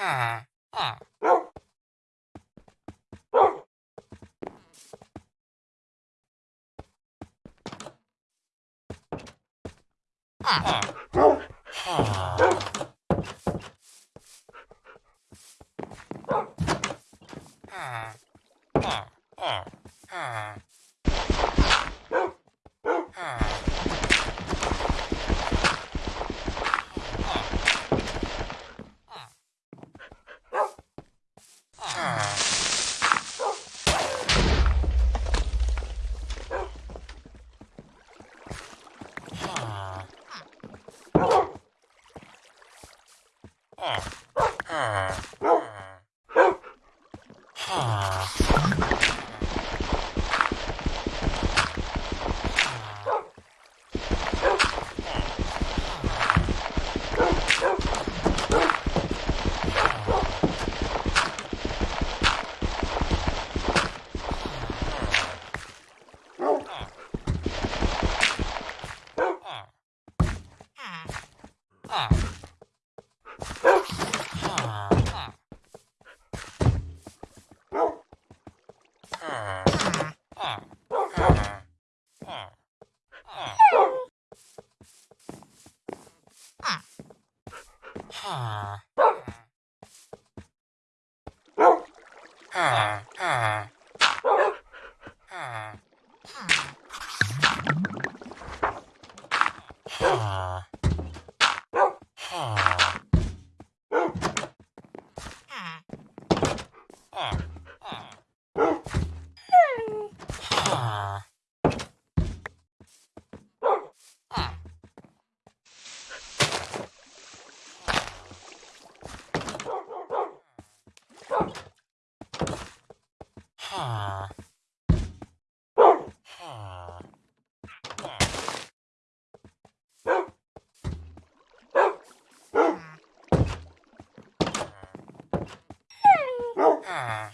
ah, ah. Ah. Ah. Ah. Ah. Ah. Ah. ah. ah. ah. Ah. Ah.